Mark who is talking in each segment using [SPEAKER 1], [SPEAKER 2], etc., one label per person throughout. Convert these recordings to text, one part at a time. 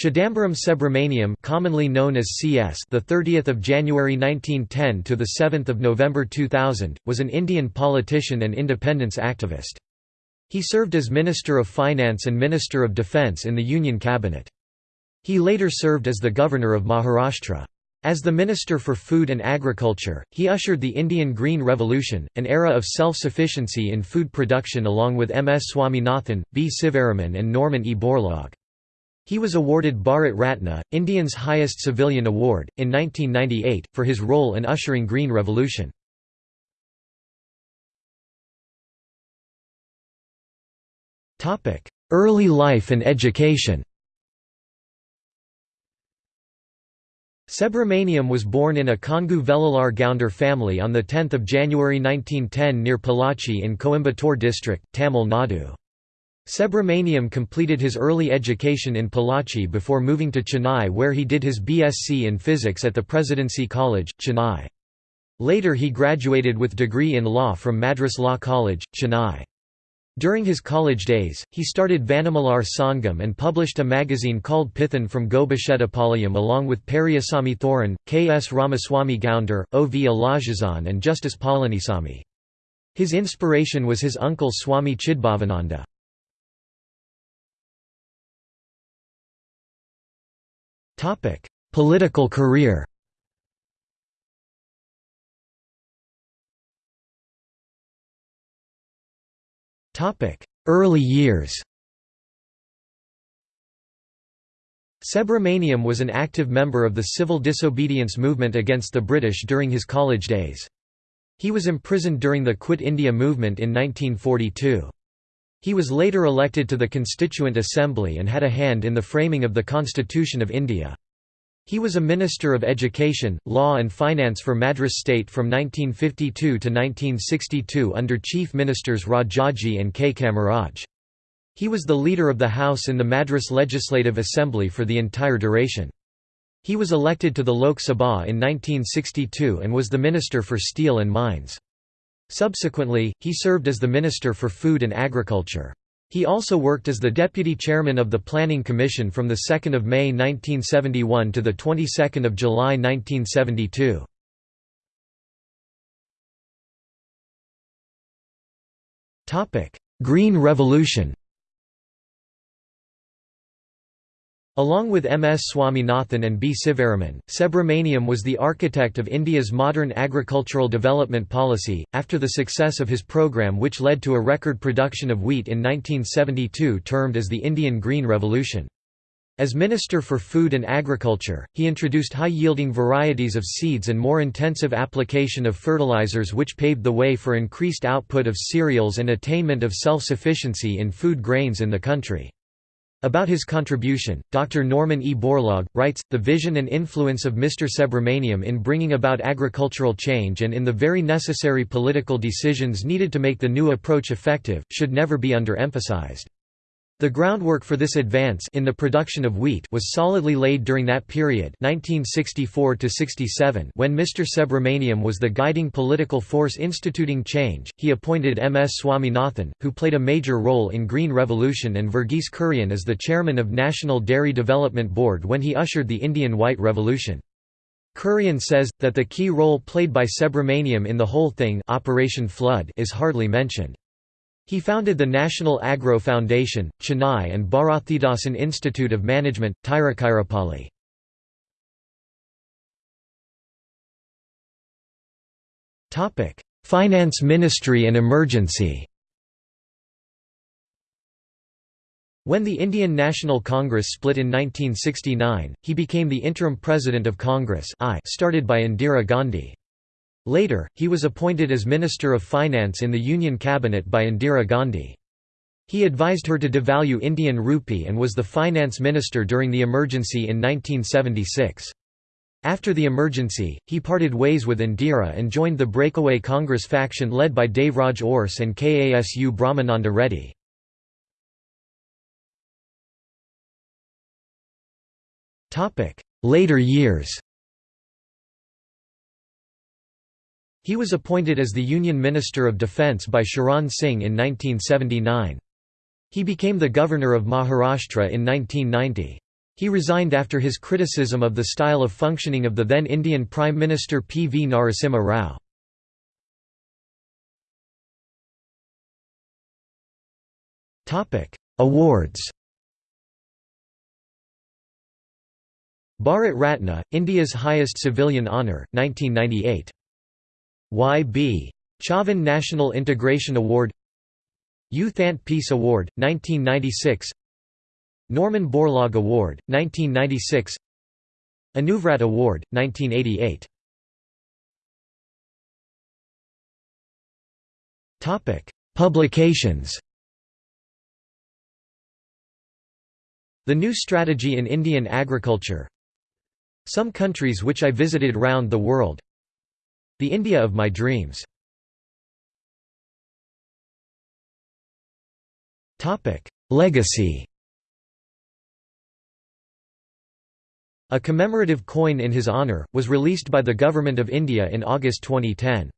[SPEAKER 1] Chidambaram Subramaniam, commonly known as CS, the 30th of January 1910 to the 7th of November 2000, was an Indian politician and independence activist. He served as Minister of Finance and Minister of Defence in the Union cabinet. He later served as the Governor of Maharashtra. As the Minister for Food and Agriculture, he ushered the Indian Green Revolution, an era of self-sufficiency in food production along with M. S. Swaminathan, B. Sivaraman and Norman E. Borlaug. He was awarded Bharat Ratna, India's highest civilian award, in 1998, for his role in ushering Green Revolution. Early life and education Subramaniam was born in a Kongu Velalar Gounder family on 10 January 1910 near Pollachi in Coimbatore district, Tamil Nadu. Subramaniam completed his early education in Pollachi before moving to Chennai where he did his BSc in physics at the Presidency College, Chennai. Later he graduated with degree in law from Madras Law College, Chennai. During his college days, he started Vanamalar Sangam and published a magazine called Pithan from Gobichettipalayam along with Periyasamy Thooran, K. S. Ramaswamy Gounder, O. V. Alagesan and Justice Palanisamy. His inspiration was his uncle Swami Chidbhavananda. Political career Topic: Early years Subramaniam was an active member of the civil disobedience movement against the British during his college days. He was imprisoned during the Quit India movement in 1942. He was later elected to the Constituent Assembly and had a hand in the framing of the Constitution of India. He was a Minister of Education, Law and Finance for Madras state from 1952 to 1962 under Chief Ministers Rajaji and K. Kamaraj. He was the leader of the House in the Madras Legislative Assembly for the entire duration. He was elected to the Lok Sabha in 1962 and was the Minister for Steel and Mines. Subsequently, he served as the Minister for Food and Agriculture. He also worked as the deputy chairman of the Planning Commission from 2 May 1971 to 22 July 1972. Green Revolution Along with M. S. Swaminathan and B. Sivaraman, Subramaniam was the architect of India's modern agricultural development policy, after the success of his program which led to a record production of wheat in 1972 termed as the Indian Green Revolution. As Minister for Food and Agriculture, he introduced high-yielding varieties of seeds and more intensive application of fertilizers which paved the way for increased output of cereals and attainment of self-sufficiency in food grains in the country. About his contribution, Dr. Norman E. Borlaug, writes, the vision and influence of Mr. Subramaniam in bringing about agricultural change and in the very necessary political decisions needed to make the new approach effective, should never be underemphasized. The groundwork for this advance in the production of wheat was solidly laid during that period 1964 when Mr. Subramaniam was the guiding political force instituting change. He appointed M. S. Swaminathan, who played a major role in Green Revolution and Verghese Kurian as the chairman of National Dairy Development Board when he ushered the Indian White Revolution. Kurian says, that the key role played by Subramaniam in the whole thing Operation Flood is hardly mentioned. He founded the National Agro Foundation, Chennai and Bharathidasan Institute of Management, Tiruchirappalli. Finance Ministry and emergency When the Indian National Congress split in 1969, he became the interim president of Congress I started by Indira Gandhi. Later, he was appointed as Minister of Finance in the Union Cabinet by Indira Gandhi. He advised her to devalue Indian rupee and was the finance minister during the emergency in 1976. After the emergency, he parted ways with Indira and joined the breakaway Congress faction led by Devraj Urs and Kasu Brahmananda Reddy. Later years He was appointed as the Union Minister of Defence by Charan Singh in 1979. He became the Governor of Maharashtra in 1990. He resigned after his criticism of the style of functioning of the then Indian Prime Minister P. V. Narasimha Rao. Awards Bharat Ratna, India's highest civilian honour, 1998. Y.B. Chavan National Integration Award U Thant Peace Award, 1996 Norman Borlaug Award, 1996 Anuvrat Award, 1988 Publications. The New Strategy in Indian Agriculture. Some countries which I visited round the world The India of my dreams Legacy A commemorative coin in his honour, was released by the Government of India in August 2010.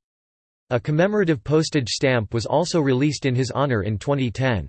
[SPEAKER 1] A commemorative postage stamp was also released in his honour in 2010.